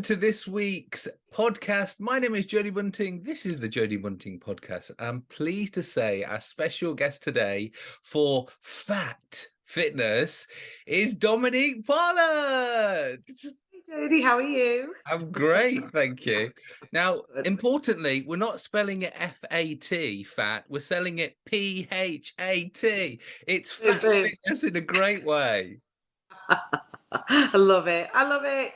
welcome to this week's podcast. My name is Jodie Bunting. This is the Jodie Bunting podcast. I'm pleased to say our special guest today for Fat Fitness is Dominique Pollard. Jodie, how are you? I'm great, thank you. Now, importantly, we're not spelling it F-A-T, fat. We're selling it P-H-A-T. It's fat fitness in a great way. I love it. I love it.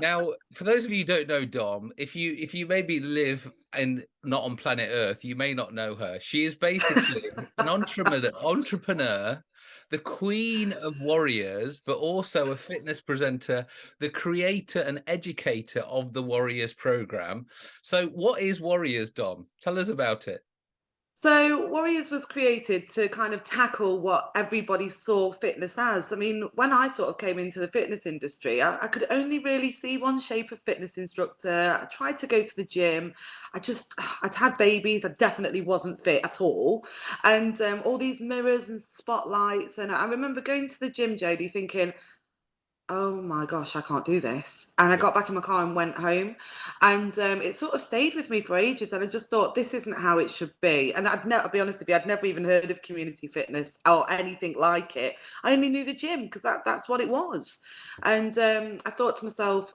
Now, for those of you who don't know Dom, if you if you maybe live and not on planet Earth, you may not know her. She is basically an entrepreneur, entrepreneur, the queen of warriors, but also a fitness presenter, the creator and educator of the Warriors program. So, what is Warriors, Dom? Tell us about it. So Warriors was created to kind of tackle what everybody saw fitness as. I mean, when I sort of came into the fitness industry, I, I, could only really see one shape of fitness instructor. I tried to go to the gym. I just, I'd had babies. I definitely wasn't fit at all. And um, all these mirrors and spotlights. And I remember going to the gym, Jodie, thinking, oh my gosh, I can't do this. And I got back in my car and went home. And um, it sort of stayed with me for ages. And I just thought, this isn't how it should be. And I'd never, I'll be honest with you, I'd never even heard of community fitness or anything like it. I only knew the gym because that, that's what it was. And um, I thought to myself,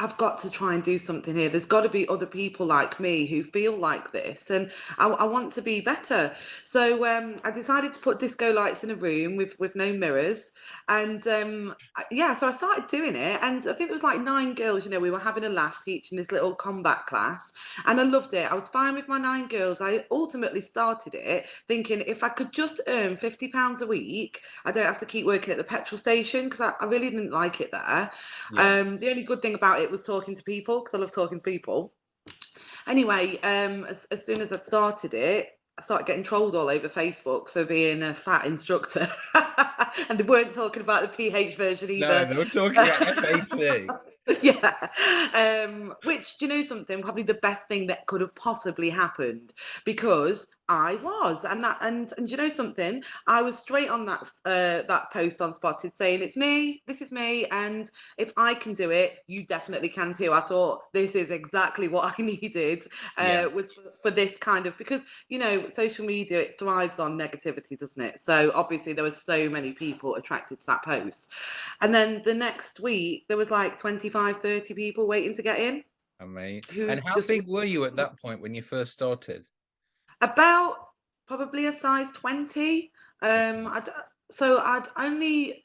I've got to try and do something here. There's got to be other people like me who feel like this, and I, I want to be better. So um, I decided to put disco lights in a room with with no mirrors, and um, yeah, so I started doing it, and I think there was like nine girls. You know, we were having a laugh teaching this little combat class, and I loved it. I was fine with my nine girls. I ultimately started it thinking if I could just earn fifty pounds a week, I don't have to keep working at the petrol station because I, I, really didn't like it there. Yeah. Um, the only good thing about it was talking to people because I love talking to people. Anyway, um, as, as soon as I started it, I started getting trolled all over Facebook for being a fat instructor. and they weren't talking about the PH version either. No, they were talking about FAT. yeah. Um, which, do you know something? Probably the best thing that could have possibly happened because I was, and that, and and you know something? I was straight on that uh, that post on Spotted saying it's me, this is me, and if I can do it, you definitely can too. I thought this is exactly what I needed uh, yeah. was for, for, this kind of because you know social media it thrives on negativity, doesn't it? So obviously there was so many people attracted to that post, and then the next week there was like 25, 30 people waiting to get in. Amazing. And how just, big were you at that point when you first started? About probably a size 20. Um, I'd, so I'd only,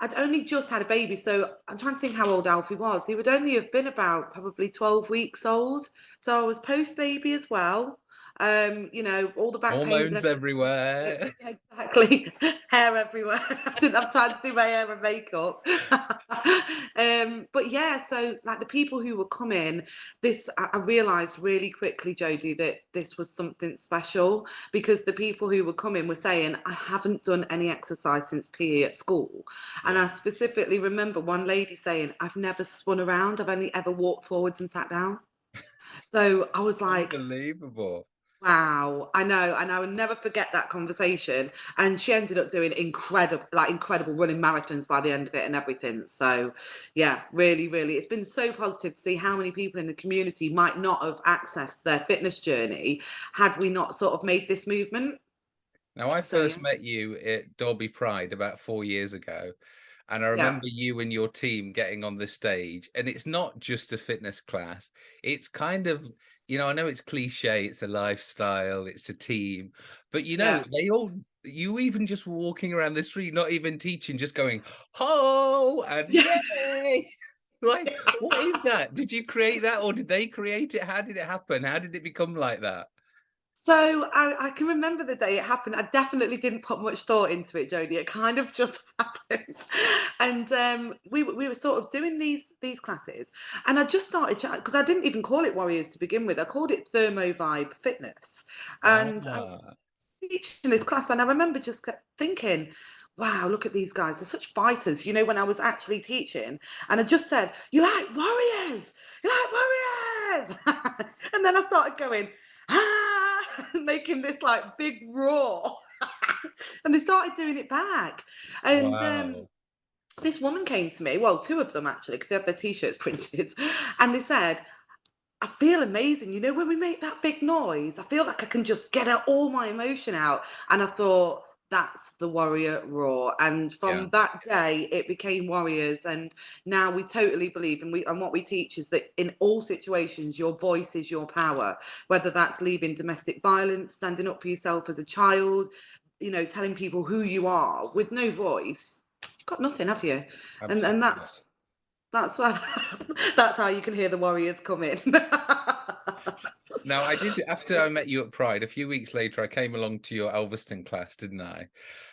I'd only just had a baby. So I'm trying to think how old Alfie was. He would only have been about probably 12 weeks old. So I was post baby as well. Um, you know, all the back hormones everywhere. Exactly, hair everywhere. I didn't have time to do my hair and makeup. um, but yeah, so like the people who were coming, this I, I realised really quickly, Jodie, that this was something special because the people who were coming were saying, "I haven't done any exercise since PE at school," and I specifically remember one lady saying, "I've never spun around. I've only ever walked forwards and sat down." So I was like, unbelievable. Wow, I know, and I will never forget that conversation. And she ended up doing incredible, like incredible running marathons by the end of it and everything. So, yeah, really, really, it's been so positive to see how many people in the community might not have accessed their fitness journey had we not sort of made this movement. Now, I first so, yeah. met you at Derby Pride about four years ago. And I remember yeah. you and your team getting on the stage, and it's not just a fitness class. It's kind of you know, I know it's cliche, it's a lifestyle, it's a team, but you know, yeah. they all you even just walking around the street, not even teaching, just going, ho and yay. like, what is that? Did you create that or did they create it? How did it happen? How did it become like that? So I, I, can remember the day it happened. I definitely didn't put much thought into it, Jodie. It kind of just happened, and um, we we were sort of doing these these classes, and I just started because I didn't even call it Warriors to begin with. I called it Thermo Vibe Fitness, and ah. teaching this class, and I remember just thinking. Wow, look at these guys. They're such fighters. You know, when I was actually teaching, and I just said, You like warriors? You like warriors? and then I started going, making this like big roar. and they started doing it back. And um, wow. um, this woman came to me, well, two of them actually, because they had their t-shirts printed, and they said, I feel amazing. You know, when we make that big noise, I feel like I can just get out all my emotion out. And I thought, that's the warrior roar and from yeah. that day it became warriors and now we totally believe and we and what we teach is that in all situations your voice is your power whether that's leaving domestic violence standing up for yourself as a child you know telling people who you are with no voice you've got nothing have you Absolutely. and and that's that's that's how you can hear the warriors come in now I did after I met you at Pride. A few weeks later, I came along to your Alfreton class, didn't I?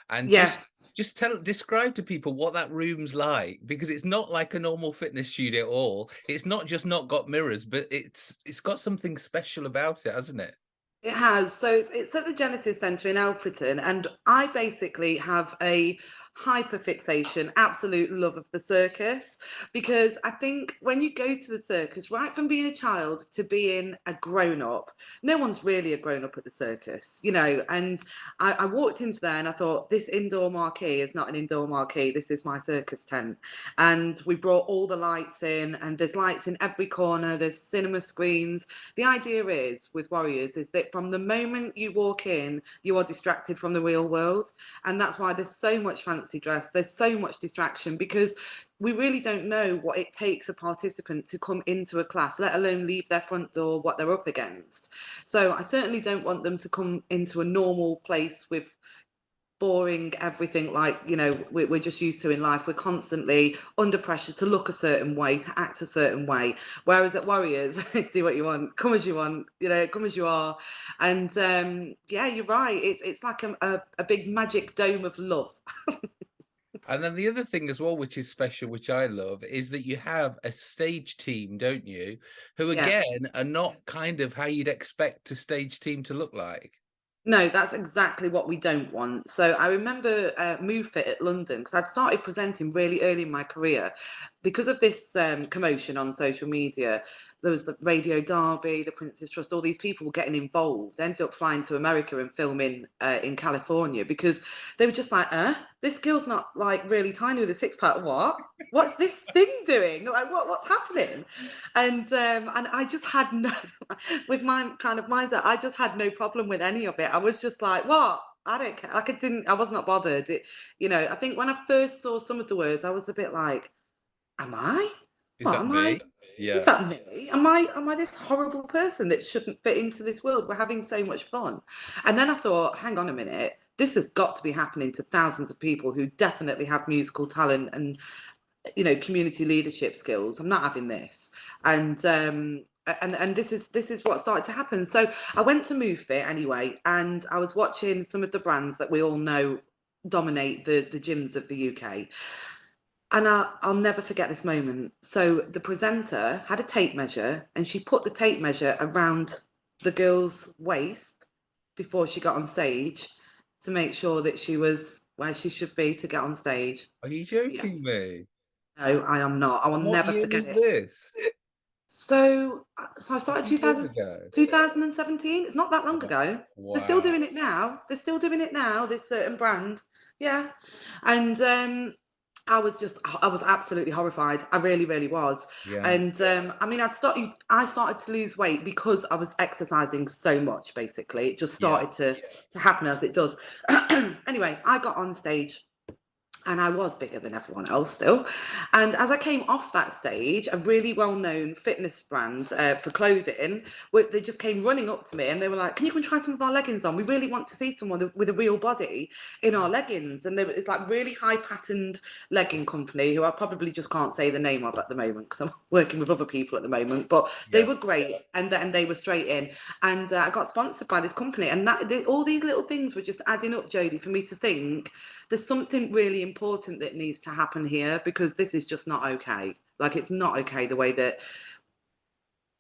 And yes. Just, just tell describe to people what that room's like because it's not like a normal fitness studio at all it's not just not got mirrors but it's it's got something special about it hasn't it it has so it's, it's at the genesis center in alfreton and i basically have a hyperfixation, absolute love of the circus. Because I think when you go to the circus, right from being a child to being a grown up, no one's really a grown up at the circus, you know. And I, I, walked into there and I thought, this indoor marquee is not an indoor marquee, this is my circus tent. And we brought all the lights in, and there's lights in every corner, there's cinema screens. The idea is with Warriors is that from the moment you walk in, you are distracted from the real world. And that's why there's so much fancy fancy dress. There's so much distraction because we really don't know what it takes a participant to come into a class, let alone leave their front door, what they're up against. So I certainly don't want them to come into a normal place with boring everything like you know we're, just used to in life we're constantly under pressure to look a certain way to act a certain way whereas at warriors do what you want come as you want you know come as you are and um yeah you're right it's it's like a, a, a big magic dome of love And then the other thing as well, which is special, which I love, is that you have a stage team, don't you? Who yeah. again are not kind of how you'd expect a stage team to look like. No, that's exactly what we don't want. So I remember uh, MoveFit at London because I'd started presenting really early in my career. Because of this um, commotion on social media, there was the Radio Derby, the Prince's Trust, all these people were getting involved. Ended up flying to America and filming uh, in California because they were just like, uh, this girl's not like really tiny with a six pack. What? What's this thing doing? Like, what? What's happening? And um, and I just had no, with my kind of mindset, I just had no problem with any of it. I was just like, what? I don't care. Like, I didn't. I was not bothered. It, you know, I think when I first saw some of the words, I was a bit like, am I? Is what, am me? I? Yeah. Is that me? Am I am I this horrible person that shouldn't fit into this world? We're having so much fun. And then I thought, hang on a minute, this has got to be happening to thousands of people who definitely have musical talent and you know community leadership skills. I'm not having this. And um and and this is this is what started to happen. So I went to Move Fit anyway, and I was watching some of the brands that we all know dominate the the gyms of the UK and I, will never forget this moment. So the presenter had a tape measure and she put the tape measure around the girl's waist before she got on stage to make sure that she was where she should be to get on stage. Are you joking yeah. me? No, I am not. I will what never forget it. this? So, uh, so I started 2000, 2017. It's not that long ago. Wow. They're still doing it now. They're still doing it now. This certain brand, yeah. And um, I was just, I was absolutely horrified. I really, really was. Yeah. And um, I mean, I'd started, I started to lose weight because I was exercising so much. Basically, it just started yeah. to to happen as it does. anyway, I got on stage and I was bigger than everyone else still. And as I came off that stage, a really well-known fitness brand uh, for clothing, they just came running up to me and they were like, "Can you come try some of our leggings on? We really want to see someone with a real body in our leggings." And were, it's like really high-patterned legging company who I probably just can't say the name of at the moment because I'm working with other people at the moment. But they were great, and and they were straight in. And uh, I got sponsored by this company, and that they, all these little things were just adding up, Jodie, for me to think there's something really important that needs to happen here because this is just not okay. Like it's not okay the way that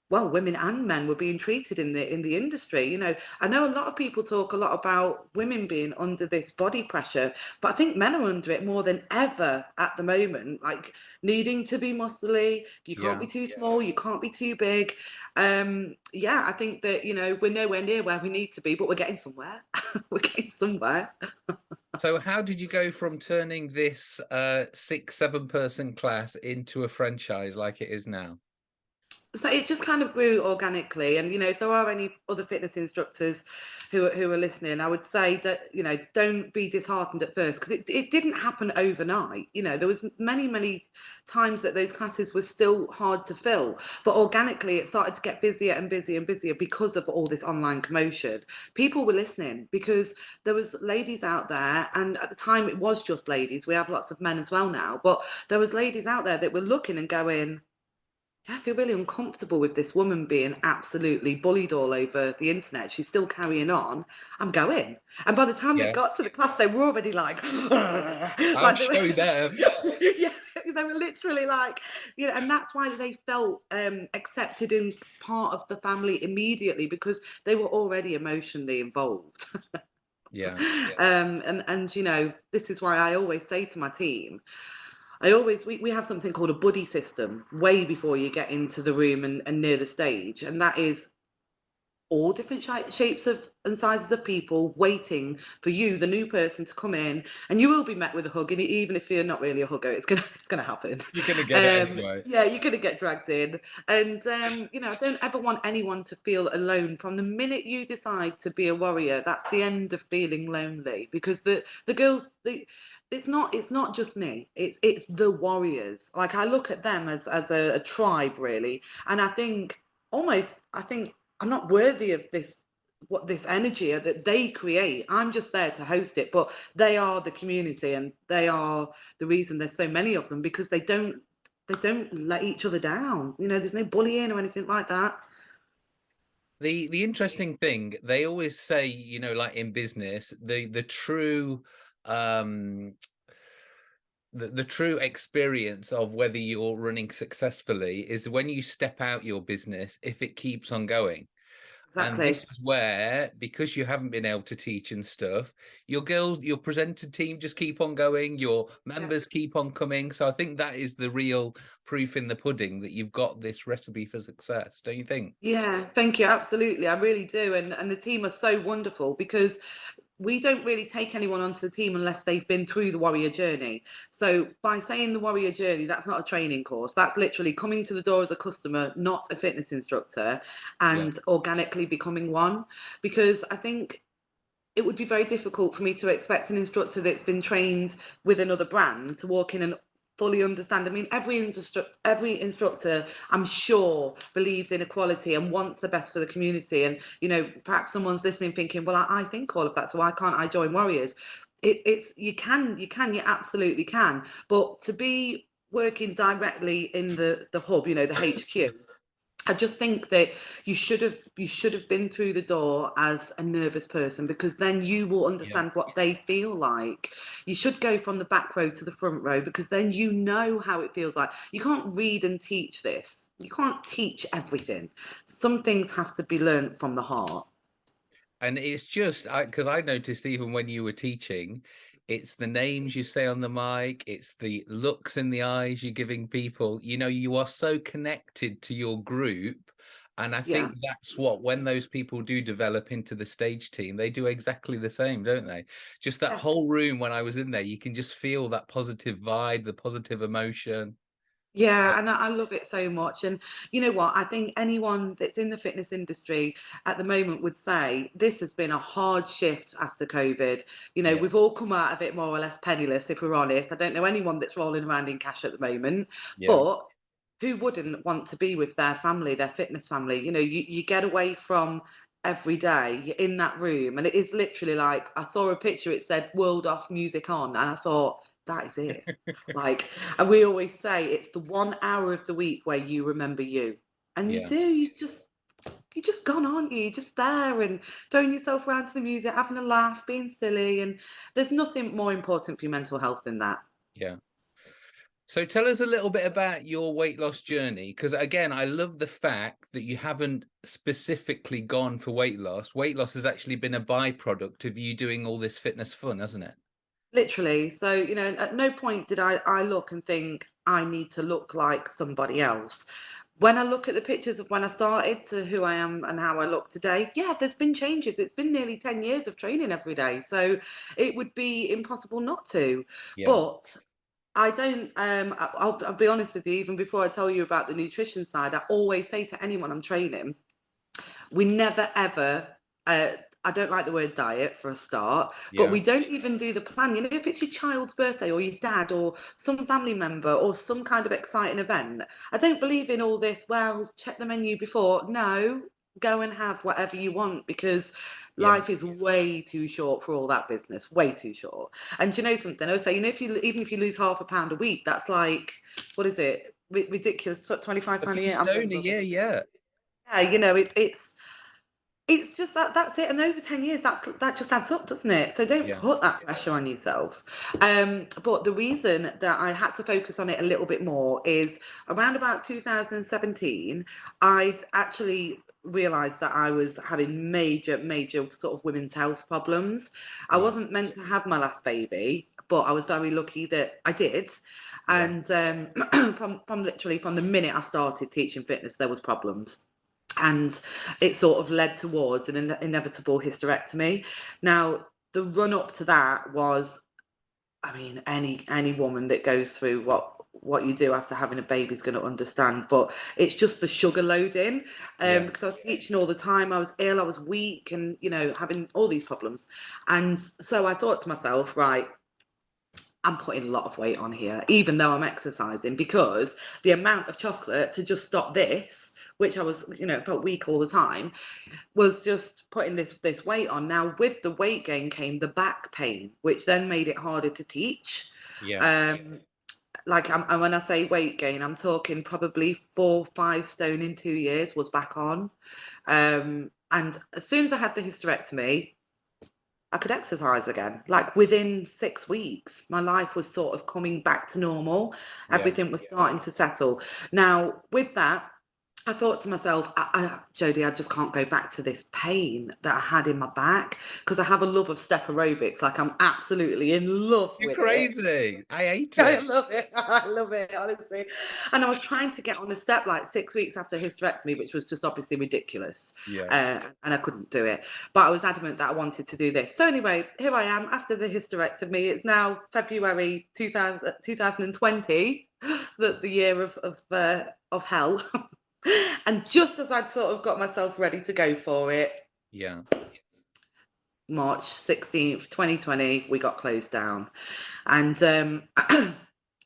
well, women and men were being treated in the in the industry. You know, I know a lot of people talk a lot about women being under this body pressure, but I think men are under it more than ever at the moment. Like needing to be muscly, you can't Yeah. be too yeah. small, you can't be too big. Um, yeah, I think that you know we're nowhere near where we need to be, but we're getting somewhere. we're getting somewhere. so, how did you go from turning this uh, six, seven person class into a franchise like it is now? So it just kind of grew organically and you know if there are any other fitness instructors who, who are listening i would say that you know don't be disheartened at first because it, it didn't happen overnight you know there was many many times that those classes were still hard to fill but organically it started to get busier and busier and busier because of all this online commotion. People were listening because there was ladies out there and at the time it was just ladies we have lots of men as well now but there was ladies out there that were looking and going I feel really uncomfortable with this woman being absolutely bullied all over the internet. She's still carrying on. I'm going. And by the time yeah. they got to the class, they were already like, I'll like show were, them. yeah, they were literally like, you know, and that's why they felt um, accepted in part of the family immediately because they were already emotionally involved. yeah, yeah. Um, and and you know, this is why I always say to my team, I always we, we have something called a buddy system way before you get into the room and, and near the stage, and that is all different sh- shapes of and sizes of people waiting for you, the new person, to come in, and you will be met with a hug. And even if you're not really a hugger, it's gonna it's gonna happen. You're gonna get um, anyway. Yeah, you're gonna get dragged in, and um, you know, I don't ever want anyone to feel alone. From the minute you decide to be a warrior, that's the end of feeling lonely because the the girls the it's not it's not just me. It's it's the warriors. Like i look at them as as a, a, tribe really. And i think almost i think i'm not worthy of this what this energy that they create. I'm just there to host it. But they are the community and they are the reason there's so many of them because they don't they don't let each other down. You know there's no bullying or anything like that. The the interesting thing they always say you know like in business the the true um the, the true experience of whether you're running successfully is when you step out your business if it keeps on going Exactly. And this is where, because you haven't been able to teach and stuff, your girls, your presenter team just keep on going, your members yeah. keep on coming. So I think that is the real proof in the pudding that you've got this recipe for success, don't you think? Yeah, thank you. Absolutely. I really do. And and the team are so wonderful because we don't really take anyone onto the team unless they've been through the warrior journey. So by saying the warrior journey, that's not a training course. That's literally coming to the door as a customer, not a fitness instructor, and yeah. organically becoming one. Because I think it would be very difficult for me to expect an instructor that's been trained with another brand to walk in and fully understand. I mean, every industri- every instructor, I'm sure, believes in equality and wants the best for the community. And you know, perhaps someone's listening, thinking, "Well, I, I think all of that, so why can't I join Warriors?" It, it's you can, you can, you absolutely can. But to be working directly in the the hub, you know, the HQ I just think that you should have you should have been through the door as a nervous person because then you will understand yeah. what they feel like. You should go from the back row to the front row because then you know how it feels like. You can't read and teach this. You can't teach everything. Some things have to be learned from the heart. And it's just because I, I noticed even when you were teaching, it's the names you say on the mic it's the looks in the eyes you're giving people you know you are so connected to your group and i think yeah. that's what when those people do develop into the stage team they do exactly the same don't they just that yeah. whole room when i was in there you can just feel that positive vibe the positive emotion yeah, and I, love it so much. And you know what? I think anyone that's in the fitness industry at the moment would say this has been a hard shift after COVID. You know, yeah. we've all come out of it more or less penniless, if we're honest. I don't know anyone that's rolling around in cash at the moment, yeah. but who wouldn't want to be with their family, their fitness family? You know, you, you get away from every day you're in that room and it is literally like i saw a picture it said world off music on and i thought that is it. like, and we always say it's the one hour of the week where you remember you, and you do. You just you just gone, aren't you? You're just there and throwing yourself around to the music, having a laugh, being silly, and there's nothing more important for your mental health than that. Yeah. So tell us a little bit about your weight loss journey, because again, I love the fact that you haven't specifically gone for weight loss. Weight loss has actually been a byproduct of you doing all this fitness fun, hasn't it? Literally. So, you know, at no point did I, I look and think I need to look like somebody else. When I look at the pictures of when I started to who I am and how I look today, yeah, there's been changes. It's been nearly 10 years of training every day. So it would be impossible not to. Yeah. But I don't, um, I'll, I'll be honest with you, even before I tell you about the nutrition side, I always say to anyone I'm training, we never ever, uh, I don't like the word diet for a start, yeah. but we don't even do the plan. You know, if it's your child's birthday or your dad or some family member or some kind of exciting event, I don't believe in all this, well, check the menu before. No, go and have whatever you want because yeah. life is way too short for all that business way too short and you know something i was saying you know if you even if you lose half a pound a week that's like what is it ridiculous 25 pound a year a year yeah yeah you know it's it's it's just that that's it and over 10 years that that just adds up doesn't it so don't yeah. put that pressure on yourself um but the reason that i had to focus on it a little bit more is around about 2017 i'd actually realized that I was having major, major sort of women's health problems. I wasn't meant to have my last baby, but I was very lucky that I did. And um, from, from literally from the minute I started teaching fitness, there was problems. And it sort of led towards an in inevitable hysterectomy. Now, the run up to that was, I mean, any any woman that goes through what what you do after having a baby is going to understand but it's just the sugar loading um yeah. because i was teaching all the time i was ill i was weak and you know having all these problems and so i thought to myself right i'm putting a lot of weight on here even though i'm exercising because the amount of chocolate to just stop this which i was you know felt weak all the time was just putting this this weight on now with the weight gain came the back pain which then made it harder to teach yeah um like I'm, and when I say weight gain, I'm talking probably four, five stone in two years was back on. Um, and as soon as I had the hysterectomy, I could exercise again. Like within six weeks, my life was sort of coming back to normal. Everything yeah. was starting to settle. Now, with that, I thought to myself, I, I, Jodie, I just can't go back to this pain that I had in my back because I have a love of step aerobics. Like I'm absolutely in love You're crazy. it. I hate it. I love it. I love it, honestly. And I was trying to get on a step like six weeks after hysterectomy, which was just obviously ridiculous. Yeah. Uh, and I couldn't do it. But I was adamant that I wanted to do this. So anyway, here I am after the hysterectomy. It's now February 2000, 2020, the, the year of, of, uh, of hell. and just as I'd sort of got myself ready to go for it, yeah, March 16th, 2020, we got closed down. And um, I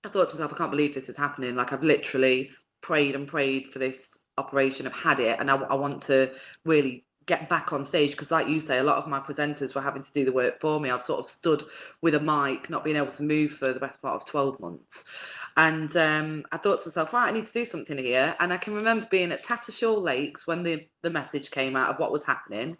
thought to myself, I can't believe this is happening. Like, I've literally prayed and prayed for this operation. I've had it, and I, I want to really get back on stage because like you say a lot of my presenters were having to do the work for me i've sort of stood with a mic not being able to move for the best part of 12 months and um, I thought to myself, right, I need to do something here. And I can remember being at Tattershall Lakes when the, the message came out of what was happening.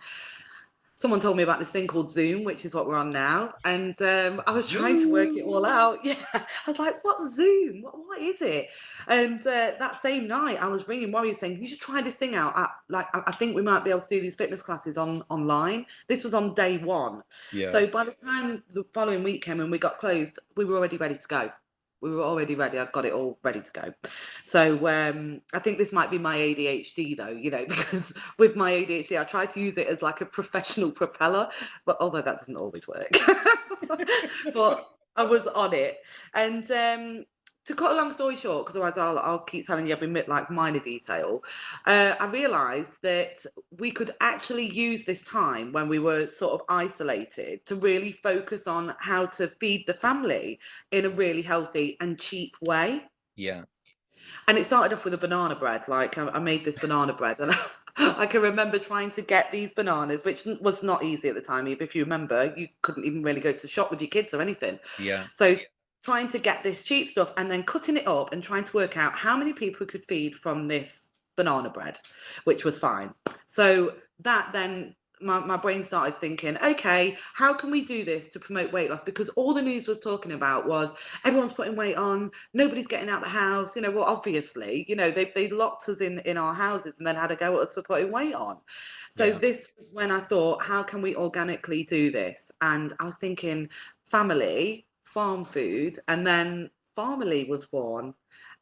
Someone told me about this thing called Zoom, which is what we're on now. And um, I was trying to work it all out. Yeah. I was like, what's Zoom? What, what is it? And uh, that same night, I was ringing Warrior saying, you should try this thing out. I, like, I think we might be able to do these fitness classes on online. This was on day one. Yeah. So by the time the following week came and we got closed, we were already ready to go we were already ready. I've got it all ready to go. So um, I think this might be my ADHD though, you know, because with my ADHD, I try to use it as like a professional propeller, but although that doesn't always work, but I was on it. And um, to cut a long story short, because otherwise I'll, I'll keep telling you every like minor detail, uh, I realised that we could actually use this time when we were sort of isolated to really focus on how to feed the family in a really healthy and cheap way. Yeah. And it started off with a banana bread. Like I, I made this banana bread and I can remember trying to get these bananas, which was not easy at the time. If you remember, you couldn't even really go to the shop with your kids or anything. Yeah. So trying to get this cheap stuff and then cutting it up and trying to work out how many people could feed from this banana bread, which was fine. So that then my, my brain started thinking, okay, how can we do this to promote weight loss? Because all the news was talking about was everyone's putting weight on, nobody's getting out the house. You know, well, obviously, you know, they, they locked us in, in our houses and then had a go at us for putting weight on. So yeah. this was when I thought, how can we organically do this? And I was thinking family, farm food, and then Farmily was born.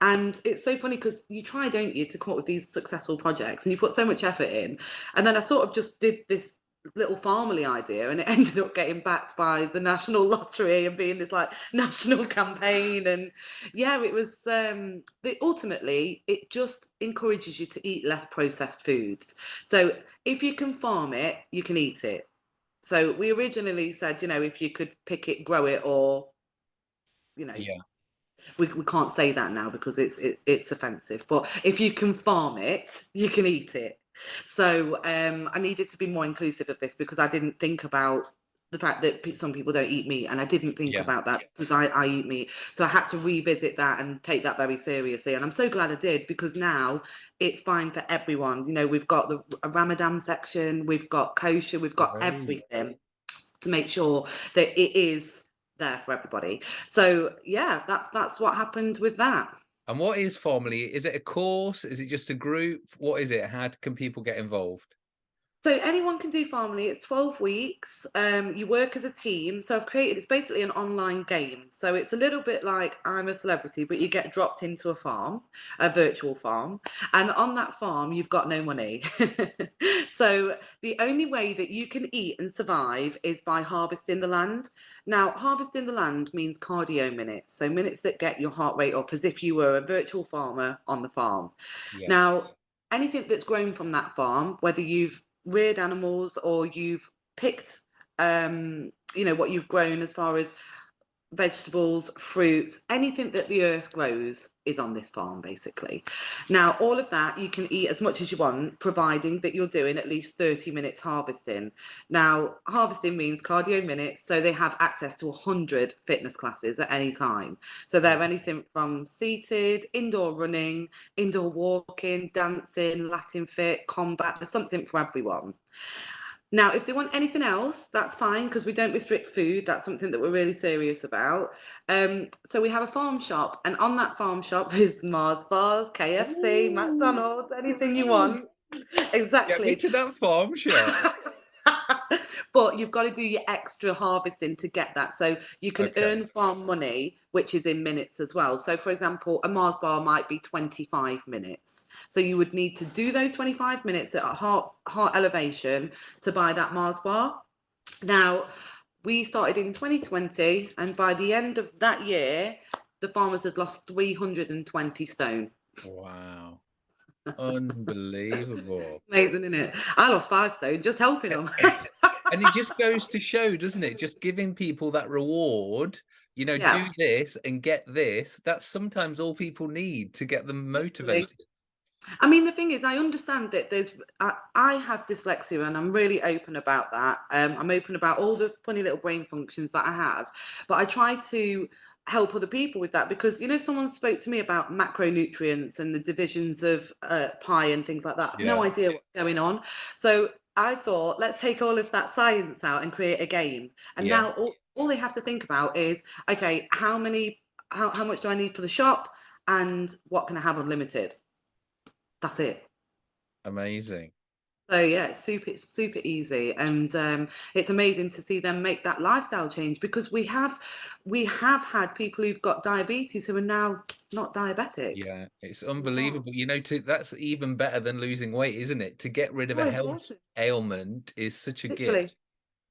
And it's so funny because you try, don't you, to come up with these successful projects and you put so much effort in. And then I sort of just did this little family idea and it ended up getting backed by the national lottery and being this like national campaign and yeah it was um the, ultimately it just encourages you to eat less processed foods so if you can farm it you can eat it so we originally said you know if you could pick it grow it or you know yeah. we, we can't say that now because it's it, it's offensive but if you can farm it you can eat it. So um, i needed to be more inclusive of this because i didn't think about the fact that some people don't eat meat and i didn't think yeah. about that because I, I eat meat. So i had to revisit that and take that very seriously and i'm so glad i did because now it's fine for everyone. You know we've got the ramadan section we've got kosher we've got right. everything to make sure that it is there for everybody. So yeah, that's that's what happened with that. And what is Farmily? Is it a course? Is it just a group? What is it? How can people get involved? So anyone can do Farmily. It's 12 weeks. Um, you work as a team. So I've created, it's basically an online game. So it's a little bit like I'm a celebrity, but you get dropped into a farm, a virtual farm. And on that farm, you've got no money. so the only way that you can eat and survive is by harvesting the land. Now, harvesting the land means cardio minutes. So minutes that get your heart rate up as if you were a virtual farmer on the farm. Yeah. Now, anything that's grown from that farm, whether you've reared animals or you've picked um, you know what you've grown as far as vegetables fruits anything that the earth grows is on this farm basically. Now all of that you can eat as much as you want providing that you're doing at least 30 minutes harvesting. Now harvesting means cardio minutes so they have access to 100 fitness classes at any time. So they're anything from seated indoor running indoor walking dancing latin fit combat there's something for everyone now, if they want anything else, that's fine because we don't restrict food. That's something that we're really serious about. Um, so we have a farm shop, and on that farm shop is Mars bars, KFC, Ooh. McDonald's, anything you want. exactly. Get me to that farm shop. but you've got to do your extra harvesting to get that. So you can okay. earn farm money, which is in minutes as well. So, for example, a Mars bar might be 25 minutes. So you would need to do those 25 minutes at heart heart elevation to buy that Mars bar. Now, we started in 2020, and by the end of that year, the farmers had lost 320 stone. Wow. Unbelievable. Amazing, isn't it? I lost five stone just helping them. and it just goes to show, doesn't it? Just giving people that reward, you know, yeah. do this and get this. That's sometimes all people need to get them motivated. I mean, the thing is, I understand that there's, I, I have dyslexia and I'm really open about that. Um, I'm open about all the funny little brain functions that I have, but I try to help other people with that because you know someone spoke to me about macronutrients and the divisions of uh, pie and things like that yeah. no idea what's going on so I thought, let's take all of that science out and create a game. And yeah. now all, all they have to think about is, okay, how many, how, how much do I need for the shop? And what can I have unlimited? That's it. Amazing. So yeah, it's super, it's super easy, and um, it's amazing to see them make that lifestyle change because we have, we have had people who've got diabetes who are now not diabetic. Yeah, it's unbelievable. You know, to, that's even better than losing weight, isn't it? To get rid of oh, a health ailment is such a Literally. gift.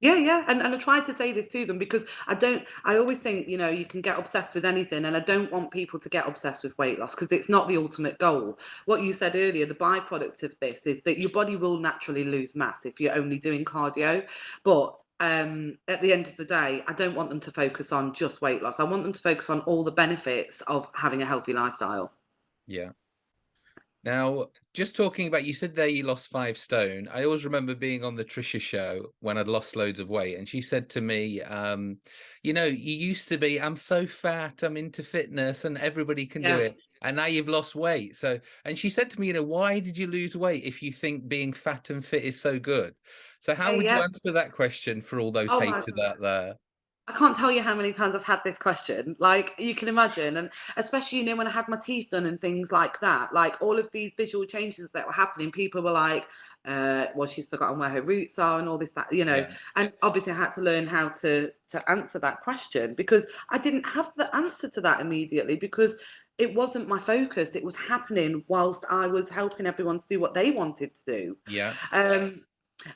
Yeah, yeah. And, and I try to say this to them because I don't, I always think, you know, you can get obsessed with anything. And I don't want people to get obsessed with weight loss because it's not the ultimate goal. What you said earlier, the byproduct of this is that your body will naturally lose mass if you're only doing cardio. But um, at the end of the day, I don't want them to focus on just weight loss. I want them to focus on all the benefits of having a healthy lifestyle. Yeah. Now, just talking about, you said there you lost five stone. I always remember being on the Trisha show when I'd lost loads of weight, and she said to me, um, "You know, you used to be, I'm so fat, I'm into fitness, and everybody can yeah. do it, and now you've lost weight." So, and she said to me, "You know, why did you lose weight if you think being fat and fit is so good?" So how would you answer that question for all those oh haters out there? I can't tell you how many times I've had this question. Like you can imagine, and especially you know when I had my teeth done and things like that. Like all of these visual changes that were happening, people were like, uh, "Well, she's forgotten where her roots are," and all this that you know. Yeah. And obviously, I had to learn how to to answer that question because I didn't have the answer to that immediately because it wasn't my focus. It was happening whilst I was helping everyone to do what they wanted to do. Yeah. Um,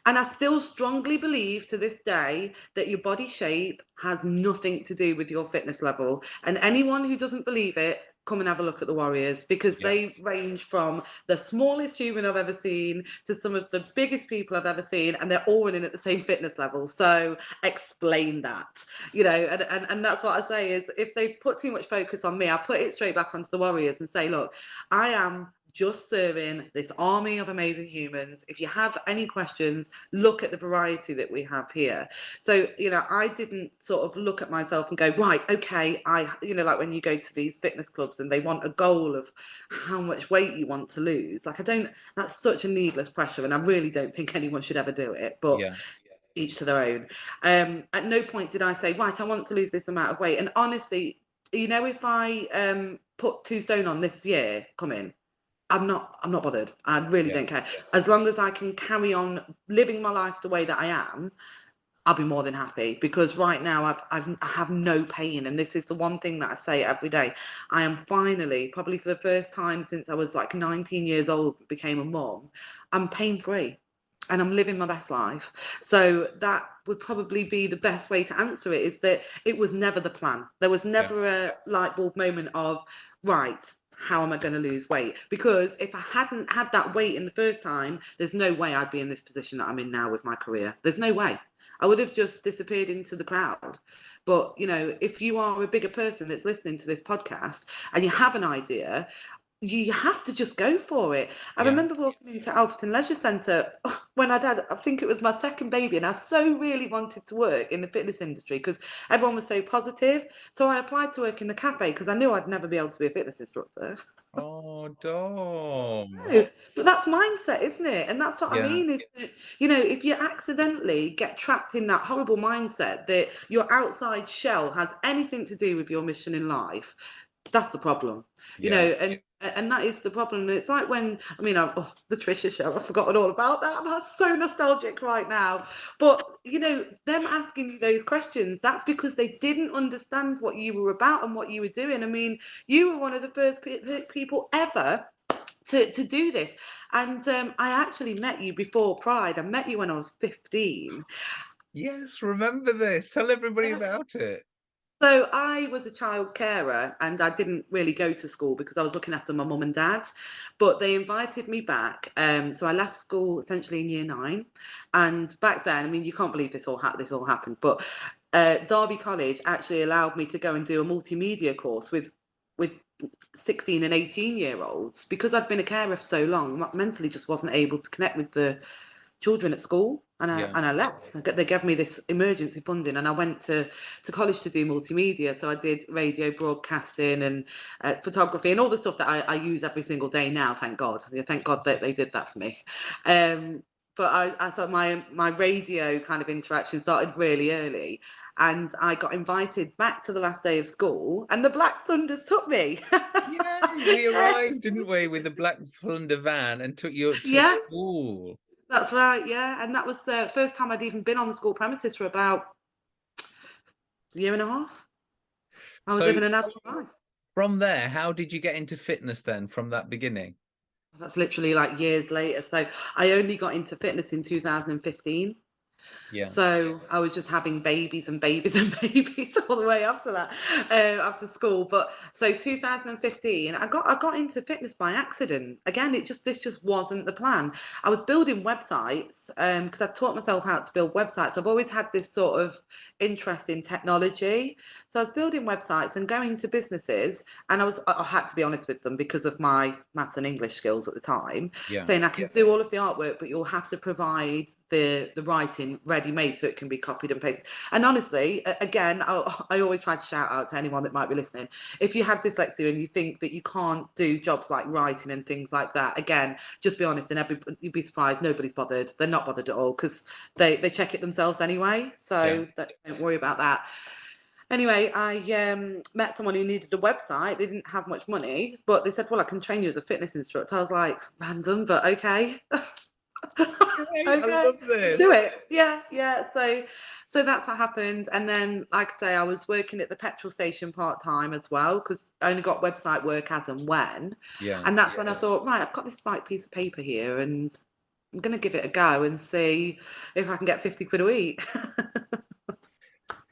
and I still strongly believe to this day that your body shape has nothing to do with your fitness level. And anyone who doesn't believe it, come and have a look at the Warriors because yeah. they range from the smallest human I've ever seen to some of the biggest people I've ever seen, and they're all running at the same fitness level. So explain that, you know, and, and, and that's what I say is if they put too much focus on me, I put it straight back onto the Warriors and say, look, I am just serving this army of amazing humans. If you have any questions, look at the variety that we have here. So, you know, I didn't sort of look at myself and go, right, okay, I, you know, like when you go to these fitness clubs and they want a goal of how much weight you want to lose. Like, I don't, that's such a needless pressure. And I really don't think anyone should ever do it. But yeah each to their own. Um, at no point did I say, right, I want to lose this amount of weight. And honestly, you know, if I um, put two stone on this year, come in, I'm not I'm not bothered. I really yeah. don't care. As long as I can carry on living my life the way that I am, I'll be more than happy because right now I've, I've I have no pain and this is the one thing that I say every day. I am finally probably for the first time since I was like 19 years old became a mom. I'm pain free and I'm living my best life. So that would probably be the best way to answer it is that it was never the plan. There was never yeah. a light bulb moment of right how am I going to lose weight? Because if I hadn't had that weight in the first time, there's no way I'd be in this position that I'm in now with my career. There's no way. I would have just disappeared into the crowd. But, you know, if you are a bigger person that's listening to this podcast and you have an idea, you have to just go for it. I yeah. remember walking into Alfreton Leisure Centre when I'd had, I think it was my second baby, and I so really wanted to work in the fitness industry because everyone was so positive. So I applied to work in the cafe because I knew I'd never be able to be a fitness instructor. Oh, Dom. no, but that's mindset, isn't it? And that's what yeah. I mean is that, you know, if you accidentally get trapped in that horrible mindset that your outside shell has anything to do with your mission in life, that's the problem, you yeah. know, and and that is the problem. It's like when I mean, I'm, oh, the Trisha show. I've forgotten all about that. That's so nostalgic right now. But you know, them asking you those questions, that's because they didn't understand what you were about and what you were doing. I mean, you were one of the first pe- people ever to, to do this. And um, I actually met you before Pride. I met you when I was 15. Yes, remember this. Tell everybody about it. So I was a child carer and I didn't really go to school because I was looking after my mum and dad. But they invited me back. Um, so I left school essentially in year nine. And back then, I mean, you can't believe this all ha- this all happened, but uh, Derby College actually allowed me to go and do a multimedia course with with 16 and 18 year olds because I've been a carer for so long. Mentally, just wasn't able to connect with the children at school and I yeah. and I left. They gave me this emergency funding, and I went to to college to do multimedia. So I did radio broadcasting and uh, photography and all the stuff that I, I, use every single day now. Thank God. Thank God that they did that for me. Um, but I, I thought my my radio kind of interaction started really early, and I got invited back to the last day of school, and the Black Thunders took me. yeah, we arrived, didn't we, with the Black Thunder van and took you to yeah. school. That's right, yeah. And that was the first time I'd even been on the school premises for about a year and a half. I was so, living an adult life. From there, how did you get into fitness then from that beginning? That's literally like years later. So I only got into fitness in 2015. Yeah. So I was just having babies and babies and babies all the way after that, uh, after school. But so 2015, I got I got into fitness by accident. Again, it just this just wasn't the plan. I was building websites because um, I taught myself how to build websites. I've always had this sort of interest in technology. So I was building websites and going to businesses, and I was I had to be honest with them because of my maths and English skills at the time, yeah. saying I can yeah. do all of the artwork, but you'll have to provide the the writing ready made so it can be copied and pasted. And honestly, again, I, I always try to shout out to anyone that might be listening. If you have dyslexia and you think that you can't do jobs like writing and things like that, again, just be honest, and every you'd be surprised nobody's bothered. They're not bothered at all because they they check it themselves anyway. So yeah. don't worry about that anyway, I um, met someone who needed a website. They didn't have much money, but they said, "Well, I can train you as a fitness instructor." I was like, "Random, but okay." okay. I love this. Do it. Yeah, yeah. So, so that's what happened. And then, like I say, I was working at the petrol station part time as well because I only got website work as and when. Yeah. And that's yeah. when I thought, right, I've got this like piece of paper here, and I'm gonna give it a go and see if I can get fifty quid a week.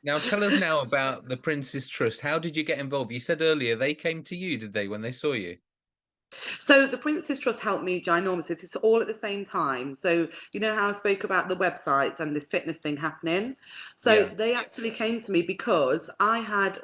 Now tell us now about the Prince's Trust. How did you get involved? You said earlier they came to you, did they, when they saw you? So the Prince's Trust helped me ginormously. It's all at the same time. So you know how I spoke about the websites and this fitness thing happening. So yeah. they actually came to me because I had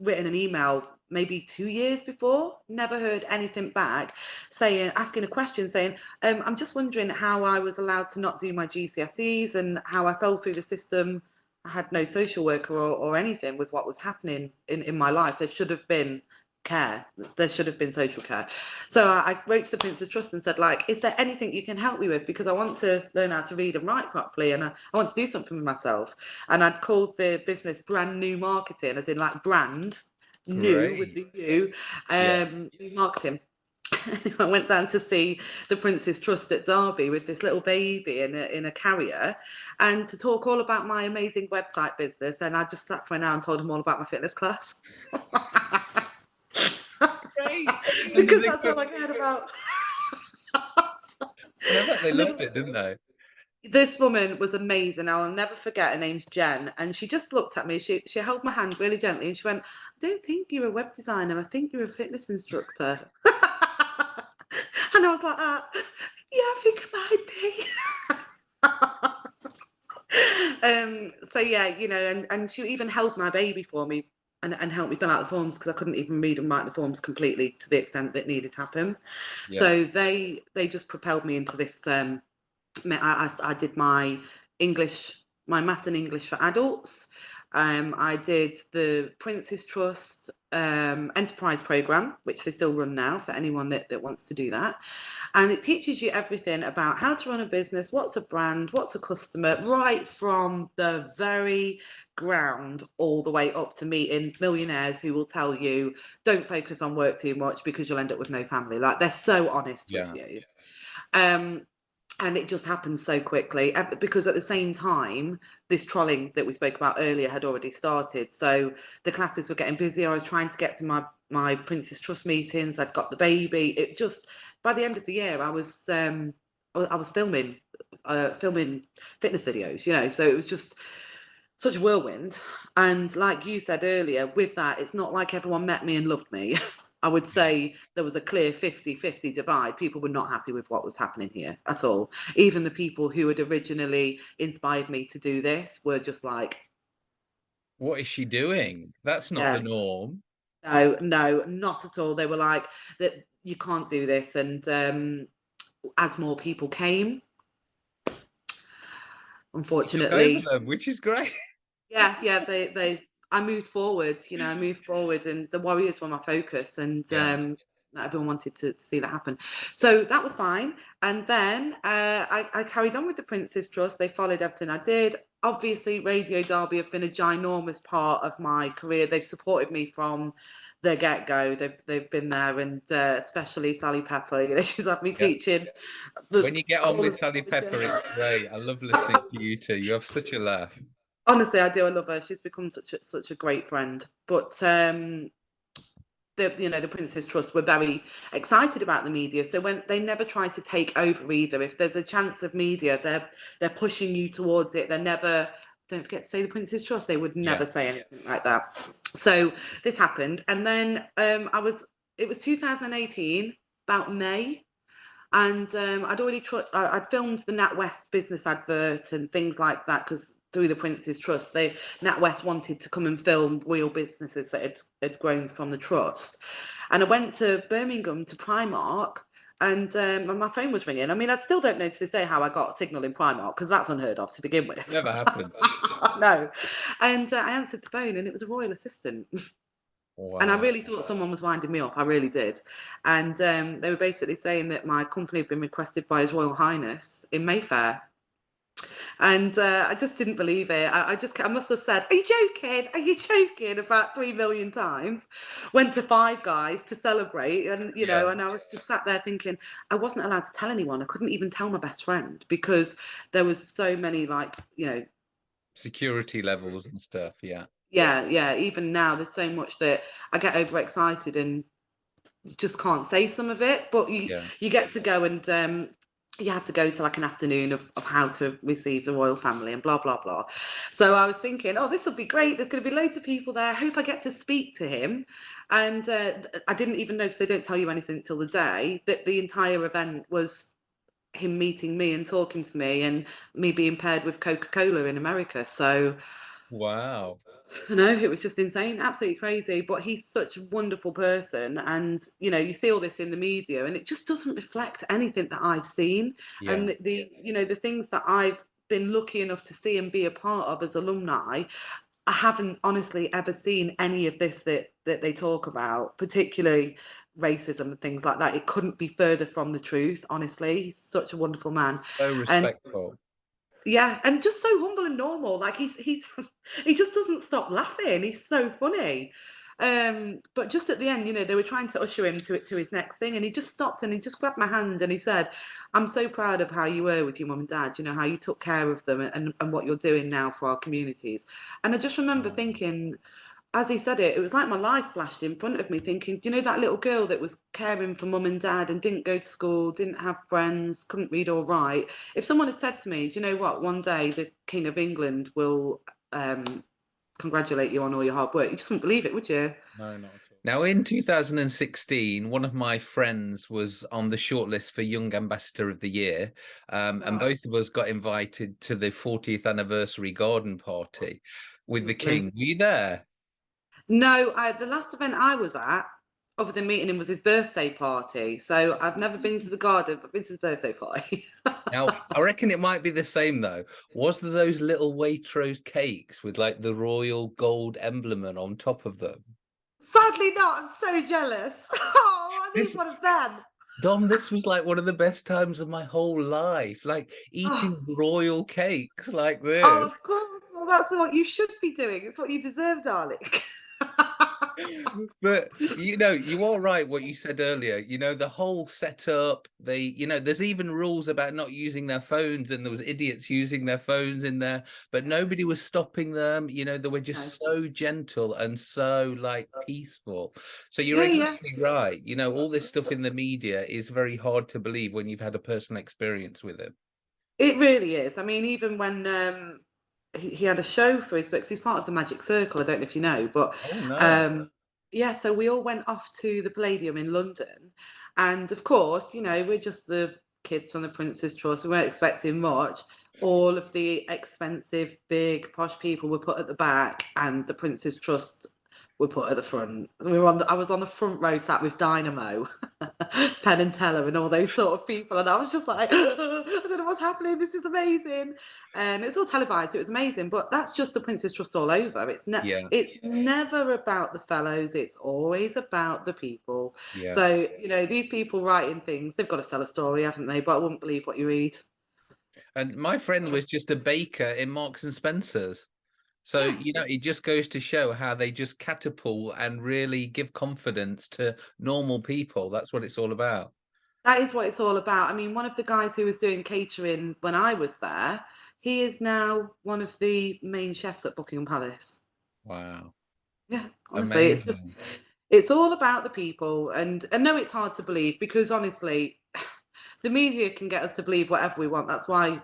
written an email maybe two years before, never heard anything back, saying, asking a question, saying, um, I'm just wondering how I was allowed to not do my GCSEs and how I fell through the system I had no social worker or, or anything with what was happening in, in my life. There should have been care. There should have been social care. So I, I wrote to the Prince's Trust and said, like, is there anything you can help me with? Because I want to learn how to read and write properly and I, I want to do something for myself. And I'd called the business brand new marketing, as in like brand new Great. with the U, um, yeah. marketing. I went down to see the Prince's Trust at Derby with this little baby in a, in a carrier and to talk all about my amazing website business. And I just sat for an hour and told him all about my fitness class. because that's all I cared about. They loved it, didn't they? This woman was amazing. I'll never forget. Her name's Jen, and she just looked at me. She she held my hand really gently, and she went, "I don't think you're a web designer. I think you're a fitness instructor." And I was like, uh, yeah, I think it might be. um, so yeah, you know, and, and she even held my baby for me and, and helped me fill out the forms because I couldn't even read and write the forms completely to the extent that needed to happen. Yeah. So they they just propelled me into this. Um, I, I, I did my English, my maths and English for adults. Um, I did the Prince's Trust um, enterprise program, which they still run now for anyone that, that wants to do that. And it teaches you everything about how to run a business, what's a brand, what's a customer, right from the very ground all the way up to meeting millionaires who will tell you, don't focus on work too much because you'll end up with no family. Like they're so honest yeah. with you. Um, and it just happened so quickly because at the same time this trolling that we spoke about earlier had already started. So the classes were getting busier i was trying to get to my my Prince's Trust meetings. I'd got the baby. It just by the end of the year i was um i was filming uh filming fitness videos you know? So it was just such a whirlwind. And like you said earlier with that it's not like everyone met me and loved me I would say there was a clear 50-50 divide. People were not happy with what was happening here at all. Even the people who had originally inspired me to do this were just like, what is she doing? That's not yeah. the norm. No, no, not at all. They were like that you can't do this. And um, as more people came, unfortunately, them, which is great. Yeah, yeah, they they I moved forward, you know, I moved forward and the Warriors were my focus and yeah. um, everyone wanted to, see that happen. So that was fine. And then uh, I, I, carried on with the Prince's Trust. They followed everything I did. Obviously, Radio Derby have been a ginormous part of my career. They've supported me from the get go. They've they've been there, and uh, especially Sally Pepper. You know, she's had me yeah. teaching. The, when you get on with Sally Pepper, it's great. I love listening to you two. You have such a laugh honestly, I do. I love her. She's become such a, such a great friend. But um, the you know the Prince's Trust were very excited about the media. So when they never try to take over either. If there's a chance of media, they're they're pushing you towards it. They're never. Don't forget to say the Prince's Trust. They would never yeah. say anything like that. So this happened, and then um, I was. It was 2018, about May, and um, I'd already. Tr- I'd filmed the NatWest business advert and things like that because through the Prince's Trust. They NatWest wanted to come and film real businesses that had, had grown from the trust. And I went to Birmingham to Primark and um, my phone was ringing. I mean, I still don't know to this day how I got a signal in Primark because that's unheard of to begin with. Never happened. no. And uh, I answered the phone and it was a royal assistant. Wow. And I really thought someone was winding me up. I really did. And um, they were basically saying that my company had been requested by His Royal Highness in Mayfair and uh, I just didn't believe it. I, I, just, I must have said, "Are you joking? Are you joking?" About three million times. Went to Five Guys to celebrate, and you know, and I was just sat there thinking, I wasn't allowed to tell anyone. I couldn't even tell my best friend because there was so many, like, you know, security levels and stuff. Yeah. Yeah, yeah. Even now, there's so much that I get overexcited and just can't say some of it. But you, yeah. you get to go and um, you have to go to like an afternoon of, of how to receive the royal family and blah blah blah. So i was thinking oh this will be great. There's going to be loads of people there. I hope i get to speak to him. And uh, i didn't even know because they don't tell you anything till the day that the entire event was him meeting me and talking to me and me being paired with coca-cola in america. So wow I know it was just insane, absolutely crazy. But he's such a wonderful person, and you know, you see all this in the media, and it just doesn't reflect anything that I've seen. Yeah. And the, the, you know, the things that I've been lucky enough to see and be a part of as alumni, I haven't honestly ever seen any of this that that they talk about, particularly racism and things like that. It couldn't be further from the truth. Honestly, he's such a wonderful man. So respectful. And, yeah, and just so humble and normal. Like he's he's he just doesn't stop laughing. He's so funny. Um, but just at the end, you know, they were trying to usher him to it to his next thing, and he just stopped and he just grabbed my hand and he said, "I'm so proud of how you were with your mum and dad. You know how you took care of them and and what you're doing now for our communities." And I just remember thinking, as he said it, it was like my life flashed in front of me, thinking, you know, that little girl that was caring for mum and dad and didn't go to school, didn't have friends, couldn't read or write. If someone had said to me, do you know what, one day the King of England will um, congratulate you on all your hard work, you just wouldn't believe it, would you? No, not now, in 2016, one of my friends was on the shortlist for Young Ambassador of the Year, um, and both of us got invited to the 40th anniversary garden party with the King. Were you there? No, I, the last event I was at, other than meeting him, was his birthday party. So I've never been to the garden, but been to his birthday party. now, I reckon it might be the same though. Was there those little Waitrose cakes with like the royal gold emblem on top of them? Sadly not. I'm so jealous. Oh, I need this, one of them. Dom, this was like one of the best times of my whole life. Like eating oh. royal cakes like oh, this. Oh, of course. Well, that's what you should be doing. It's what you deserve, darling. but you know, you are right what you said earlier. You know, the whole setup, they, you know, there's even rules about not using their phones, and there was idiots using their phones in there, but nobody was stopping them. You know, they were just so gentle and so like peaceful. So you're yeah, exactly yeah. right. You know, all this stuff in the media is very hard to believe when you've had a personal experience with it. It really is. I mean, even when um he, he had a show for his books. He's part of the Magic Circle. I don't know if you know, but oh, no. um, yeah. So we all went off to the Palladium in London, and of course, you know, we're just the kids on the Prince's Trust. We weren't expecting much. All of the expensive, big, posh people were put at the back, and the Prince's Trust were put at the front. We were on. The, I was on the front row, sat with Dynamo, Penn and Teller, and all those sort of people, and I was just like, I don't know what's happening. This is amazing, and it's all televised. It was amazing, but that's just the Prince's Trust all over. It's ne- yeah. It's never about the fellows. It's always about the people. Yeah. So you know, these people writing things, they've got to sell a story, haven't they? But I wouldn't believe what you read. And my friend was just a baker in Marks and Spencers. So, you know, it just goes to show how they just catapult and really give confidence to normal people. That's what it's all about. That is what it's all about. I mean, one of the guys who was doing catering when I was there, he is now one of the main chefs at Buckingham Palace. Wow. Yeah, honestly, Amazing. it's just it's all about the people and I know it's hard to believe because honestly, the media can get us to believe whatever we want. That's why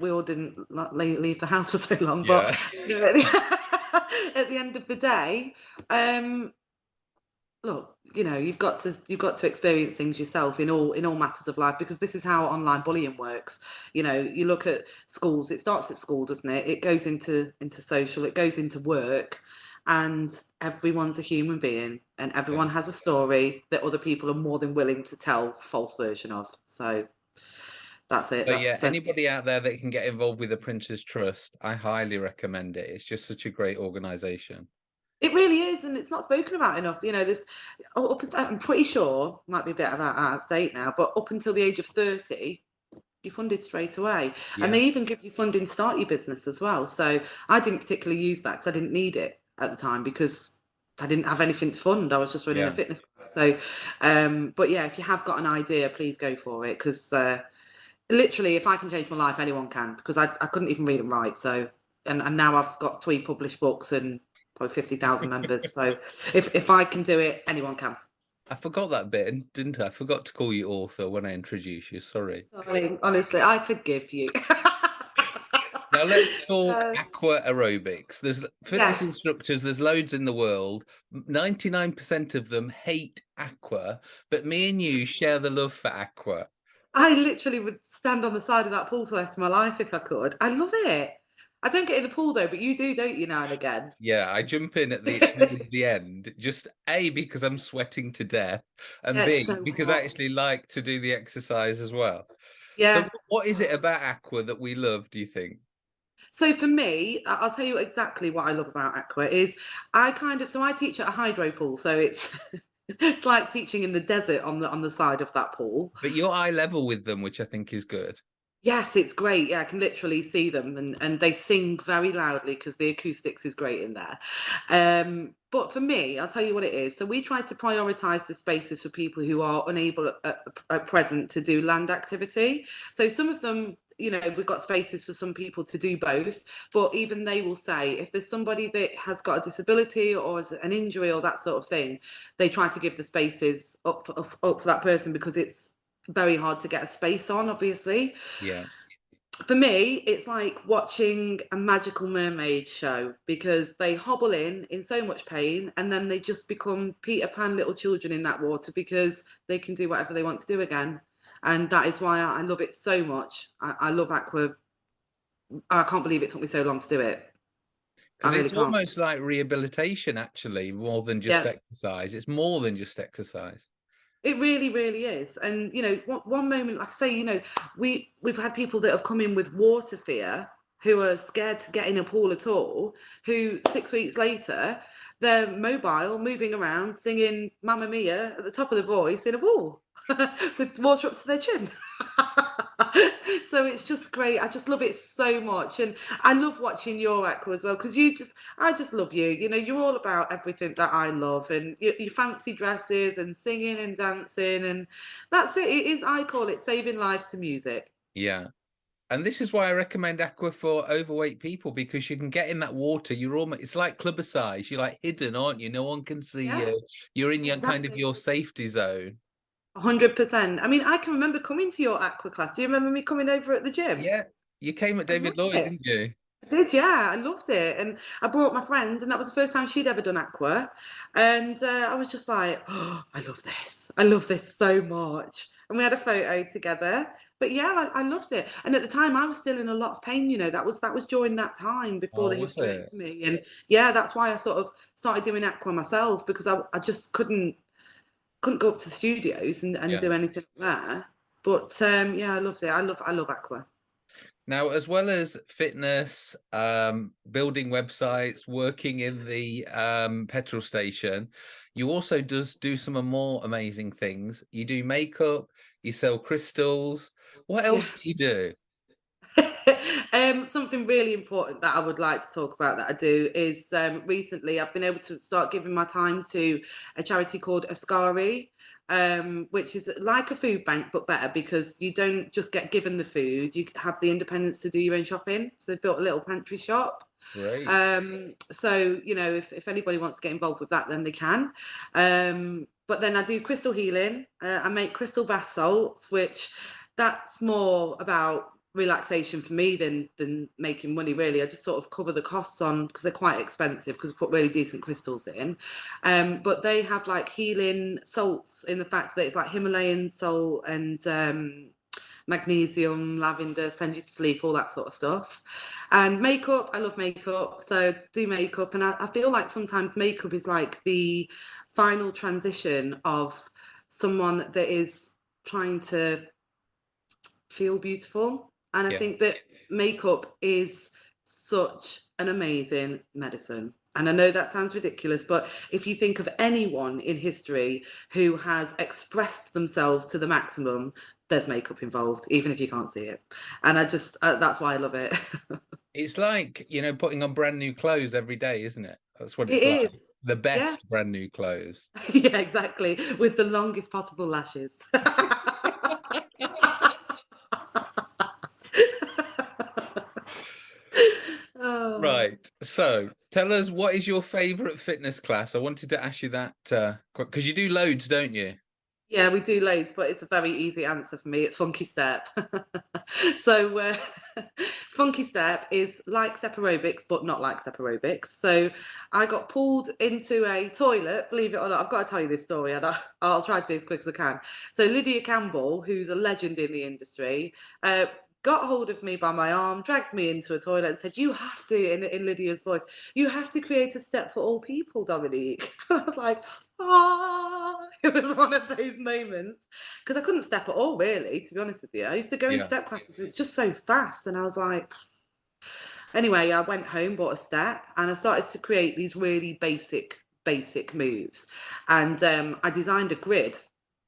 we all didn't leave the house for so long. But yeah. the, at, the, end of the day, um, look, you know, you've got to you've got to experience things yourself in all in all matters of life because this is how online bullying works. You know, you look at schools, it starts at school, doesn't it? It goes into into social, it goes into work, and everyone's a human being and everyone has a story that other people are more than willing to tell false version of. So that's it. But that's yeah, anybody out there that can get involved with the Prince's Trust, I highly recommend it. It's just such a great organization. It really is, and it's not spoken about enough. You know, this. Up, I'm pretty sure might be a bit of out of date now, but up until the age of thirty, you're funded straight away, yeah. and they even give you funding to start your business as well. So I didn't particularly use that because I didn't need it at the time because I didn't have anything to fund. I was just running yeah. a fitness class. So, um, but yeah, if you have got an idea, please go for it because uh, literally, if I can change my life, anyone can because I, I couldn't even read and write. So, and, and now I've got three published books and probably 50,000 members. so if, if I can do it, anyone can. I forgot that bit, didn't I? I forgot to call you author when I introduced you. Sorry. Sorry, honestly, I forgive you. now let's talk uh, aqua aerobics. There's fitness yes. instructors, there's loads in the world. 99% of them hate aqua, but me and you share the love for aqua. I literally would stand on the side of that pool for the rest of my life if I could. I love it. I don't get in the pool though, but you do, don't you, now and again? Yeah, I jump in at the the end, just A, because I'm sweating to death, and yeah, B, so because hot. I actually like to do the exercise as well. Yeah. So what is it about aqua that we love, do you think? So for me, I'll tell you exactly what I love about aqua is I kind of so I teach at a hydro pool, so it's it's like teaching in the desert on the on the side of that pool. But you're eye level with them, which I think is good. Yes, it's great. Yeah, I can literally see them and, and they sing very loudly because the acoustics is great in there. Um, but for me, I'll tell you what it is. So we try to prioritize the spaces for people who are unable uh, uh, at, at uh, present to do land activity. So some of them you know we've got spaces for some people to do both but even they will say if there's somebody that has got a disability or an injury or that sort of thing they try to give the spaces up for, up for that person because it's very hard to get a space on, obviously. Yeah. For me, it's like watching a magical mermaid show because they hobble in in so much pain and then they just become Peter Pan little children in that water because they can do whatever they want to do again. And that is why I love it so much. I, I love Aqua. I can't believe it took me so long to do it. Because really it's can't. almost like rehabilitation, actually, more than just yeah. exercise. It's more than just exercise. It really, really is. And you know, one, one moment, like I say, you know, we we've had people that have come in with water fear who are scared to get in a pool at all, who six weeks later they're mobile, moving around, singing Mamma Mia at the top of the voice in a pool with water up to their chin. so it's just great. I just love it so much, and I love watching your aqua as well because you just, I just love you. You know, you're all about everything that I love, and your, your fancy dresses and singing and dancing, and that's it. It is. I call it saving lives to music. Yeah. And this is why I recommend aqua for overweight people because you can get in that water. You're almost it's like Clubbercise. You're like hidden, aren't you? No one can see yeah, you. You're in your exactly. kind of your safety zone. Hundred percent. I mean, I can remember coming to your aqua class. Do you remember me coming over at the gym? Yeah, you came at David Lloyd, it. didn't you? I did, yeah. I loved it, and I brought my friend, and that was the first time she'd ever done aqua, and uh, I was just like, oh, I love this. I love this so much. And we had a photo together. But yeah, I, I, loved it. And at the time, I was still in a lot of pain. You know, that was that was during that time before oh, they hysterectomy, me. And yeah, that's why I sort of started doing aqua myself because I, I just couldn't couldn't go up to the studios and, and yeah. do anything there. But um, yeah, I loved it. I love I love Aqua. Now, as well as fitness, um, building websites, working in the um, petrol station, you also does do some more amazing things. You do makeup, you sell crystals. What else yeah. do you do? um, something really important that I would like to talk about that I do is um, recently I've been able to start giving my time to a charity called Askari, um, which is like a food bank but better because you don't just get given the food, you have the independence to do your own shopping. So they've built a little pantry shop. Right. Um, so you know, if, if anybody wants to get involved with that, then they can. Um, but then I do crystal healing. Uh, I make crystal bath salts, which that's more about relaxation for me than than making money really. I just sort of cover the costs on because they're quite expensive because I put really decent crystals in. Um but they have like healing salts in the fact that it's like himalayan salt and um magnesium lavender send you to sleep all that sort of stuff. And makeup i love makeup so do makeup. And I, I feel like sometimes makeup is like the final transition of someone that is trying to feel beautiful and I yeah. think that makeup is such an amazing medicine. And I know that sounds ridiculous, but if you think of anyone in history who has expressed themselves to the maximum, there's makeup involved, even if you can't see it. And I just, uh, that's why I love it. it's like, you know, putting on brand new clothes every day, isn't it? That's what it's it like. Is. The best yeah. brand new clothes. yeah, exactly. With the longest possible lashes. Right. So tell us what is your favorite fitness class? I wanted to ask you that because uh, you do loads, don't you? Yeah, we do loads, but it's a very easy answer for me. It's Funky Step. so uh, Funky Step is like step aerobics, but not like step aerobics. So I got pulled into a toilet, believe it or not. I've got to tell you this story and I'll try to be as quick as I can. So Lydia Campbell, who's a legend in the industry, uh, got hold of me by my arm, dragged me into a toilet, and said, "You have to," in, in Lydia's voice, "you have to create a step for all people, Dominique." I was like, "Ah!" It was one of those moments because I couldn't step at all, really. To be honest with you, I used to go yeah. in step classes. It's just so fast, and I was like. Anyway, I went home, bought a step, and I started to create these really basic, basic moves. And um, I designed a grid.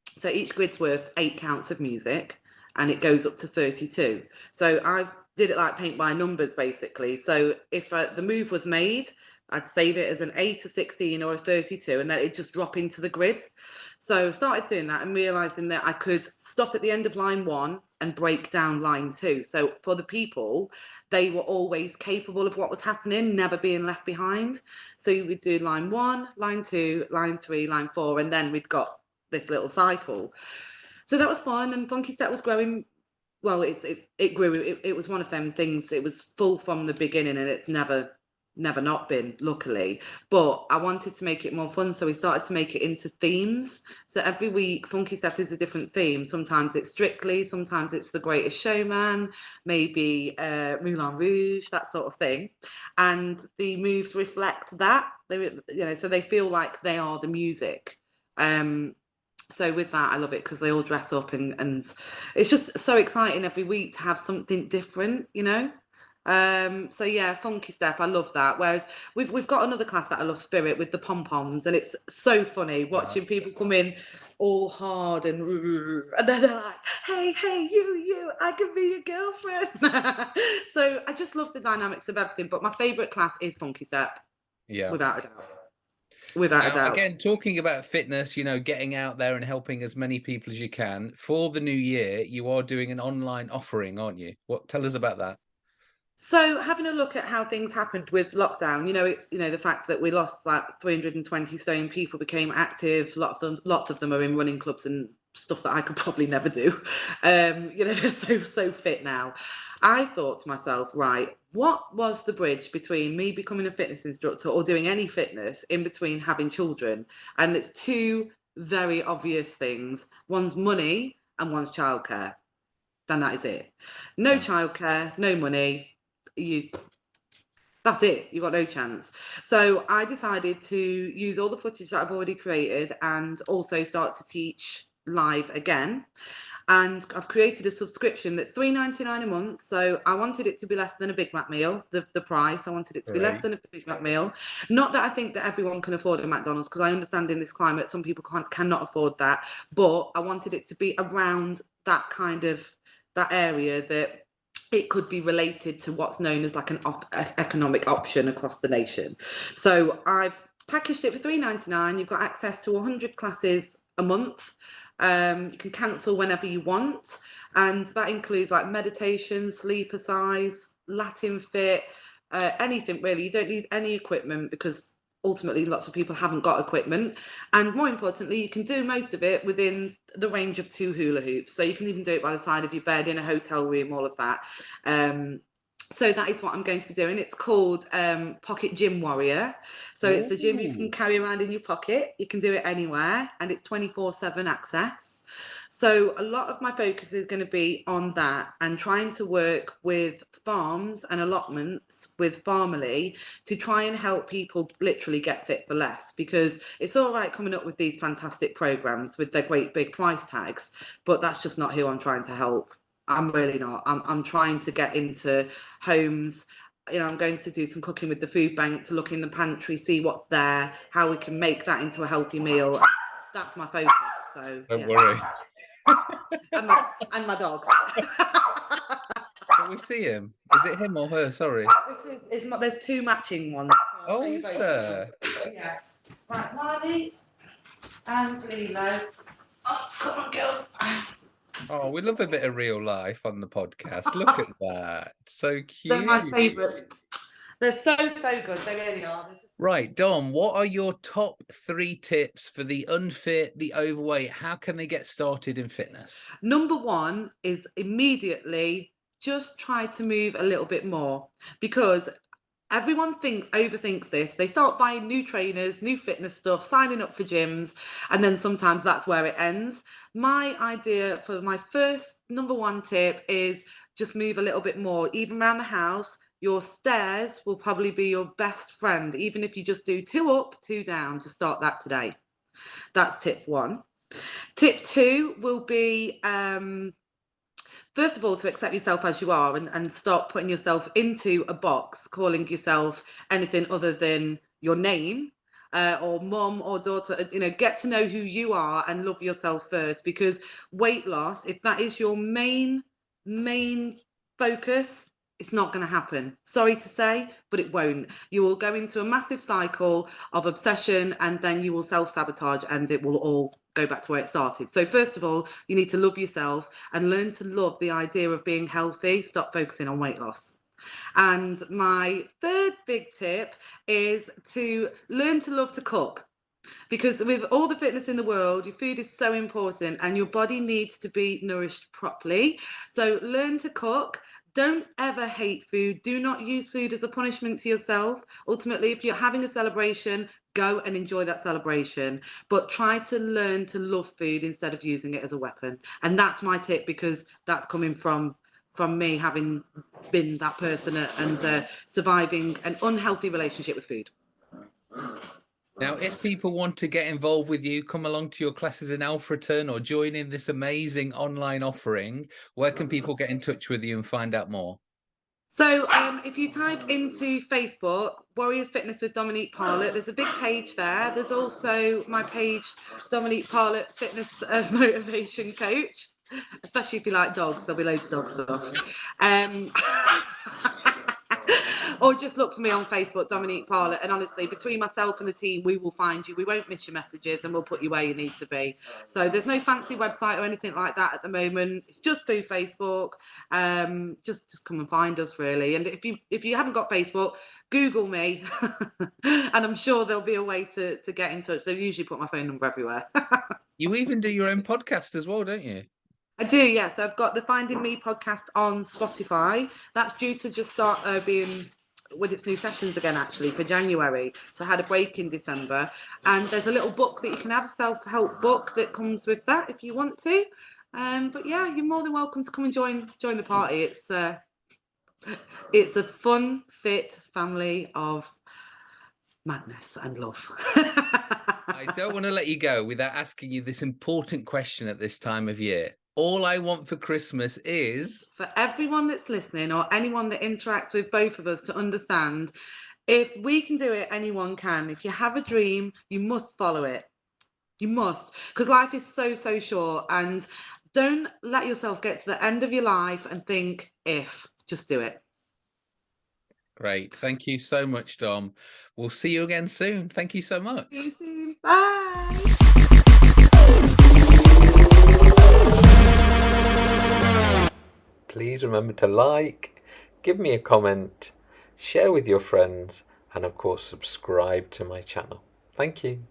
So each grid's worth eight counts of music and it goes up to 32. So I did it like paint by numbers basically. So if uh, the move was made, I'd save it as an 8 to 16 or a 32 and then it just drop into the grid. So I started doing that and realizing that I could stop at the end of line one and break down line two. So for the people, they were always capable of what was happening, never being left behind. So you would do line one, line two, line three, line four, and then we'd got this little cycle so that was fun and funky step was growing well it's, it's it grew it, it was one of them things it was full from the beginning and it's never never not been luckily. But i wanted to make it more fun so we started to make it into themes. So every week funky step is a different theme. Sometimes it's strictly sometimes it's the greatest showman maybe uh moulin rouge that sort of thing. And the moves reflect that. They you know so they feel like they are the music. Um so with that i love it because they all dress up and and it's just so exciting every week to have something different you know? Um so yeah funky step i love that. Whereas we've we've got another class that i love spirit with the pom-poms and it's so funny watching people come in all hard and and then they're like hey hey you you i can be your girlfriend. So i just love the dynamics of everything but my favorite class is funky step yeah. without a doubt without now, a doubt. Again, talking about fitness, you know, getting out there and helping as many people as you can. For the new year, you are doing an online offering, aren't you? What tell us about that? So, having a look at how things happened with lockdown, you know, it, you know the fact that we lost that 320 stone people became active. Lots of them, lots of them are in running clubs and stuff that I could probably never do. Um, you know, they're so so fit now. I thought to myself, right, what was the bridge between me becoming a fitness instructor or doing any fitness in between having children? And it's two very obvious things. One's money and one's childcare. Then that is it. No childcare, no money. You that's it you got no chance so i decided to use all the footage that i've already created and also start to teach live again and I've created a subscription that's three ninety nine a month. So I wanted it to be less than a Big Mac meal, the, the price. I wanted it to be right. less than a Big Mac meal. Not that I think that everyone can afford a McDonald's, because I understand in this climate some people can't cannot afford that. But I wanted it to be around that kind of that area that it could be related to what's known as like an op economic option across the nation. So I've packaged it for three ninety nine. You've got access to 100 classes a month. Um, you can cancel whenever you want. And that includes like meditation, sleep size, Latin fit, uh, anything really. You don't need any equipment because ultimately lots of people haven't got equipment and more importantly you can do most of it within the range of two hula hoops so you can even do it by the side of your bed in a hotel room all of that um, so that is what I'm going to be doing. It's called um, Pocket Gym Warrior. So Ooh. it's a gym you can carry around in your pocket. You can do it anywhere and it's 24 7 access. So a lot of my focus is going to be on that and trying to work with farms and allotments with Farmily to try and help people literally get fit for less because it's all right coming up with these fantastic programs with their great big price tags, but that's just not who I'm trying to help. I'm really not. I'm, I'm trying to get into homes. You know, I'm going to do some cooking with the food bank to look in the pantry, see what's there, how we can make that into a healthy meal. That's my focus. So don't yeah. worry. and, my, and my dogs. Can we see him? Is it him or her? Sorry. Is, it's, there's two matching ones. Oh, is there? Yes. Right, Marley and Lilo. Oh, come on, girls. Oh, we love a bit of real life on the podcast. Look at that. So cute. They're my favourites. They're so, so good. They really are. Right, Dom, what are your top three tips for the unfit, the overweight? How can they get started in fitness? Number one is immediately just try to move a little bit more because everyone thinks overthinks this. They start buying new trainers new fitness stuff signing up for gyms and then sometimes that's where it ends. My idea for my first number one tip is just move a little bit more. Even around the house your stairs will probably be your best friend even if you just do two up two down just start that today. That's tip one. Tip two will be um first of all to accept yourself as you are and, and stop putting yourself into a box calling yourself anything other than your name uh, or mom or daughter you know get to know who you are and love yourself first because weight loss if that is your main main focus it's not going to happen. Sorry to say, but it won't. You will go into a massive cycle of obsession and then you will self sabotage and it will all go back to where it started. So, first of all, you need to love yourself and learn to love the idea of being healthy. Stop focusing on weight loss. And my third big tip is to learn to love to cook because with all the fitness in the world your food is so important and your body needs to be nourished properly so learn to cook don't ever hate food. Do not use food as a punishment to yourself. Ultimately, if you're having a celebration, go and enjoy that celebration. But try to learn to love food instead of using it as a weapon. And that's my tip because that's coming from from me having been that person and uh, surviving an unhealthy relationship with food. Now, if people want to get involved with you, come along to your classes in Alfreton or join in this amazing online offering, where can people get in touch with you and find out more? So um, if you type into Facebook, Warriors Fitness with Dominique Parlett, there's a big page there. There's also my page, Dominique Parlett Fitness uh, Motivation Coach, especially if you like dogs, there'll be loads of dog stuff. Um, or just look for me on Facebook, Dominique Parlett. And honestly, between myself and the team, we will find you. We won't miss your messages and we'll put you where you need to be. So there's no fancy website or anything like that at the moment. It's just through Facebook. Um, just just come and find us really. And if you if you haven't got Facebook, Google me, and I'm sure there'll be a way to to get in touch. They've usually put my phone number everywhere. you even do your own podcast as well, don't you? I do, yeah. So I've got the Finding Me podcast on Spotify. That's due to just start uh, being with its new sessions again actually for January. So I had a break in December, and there's a little book that you can have, a self-help book that comes with that if you want to. Um, but yeah, you're more than welcome to come and join join the party. It's uh, it's a fun, fit family of madness and love. I don't want to let you go without asking you this important question at this time of year all I want for Christmas is for everyone that's listening or anyone that interacts with both of us to understand if we can do it, anyone can. If you have a dream, you must follow it. You must, because life is so, so short. And don't let yourself get to the end of your life and think, if, just do it. Great. Thank you so much, Dom. We'll see you again soon. Thank you so much. You Bye. Please remember to like, give me a comment, share with your friends, and of course subscribe to my channel. Thank you.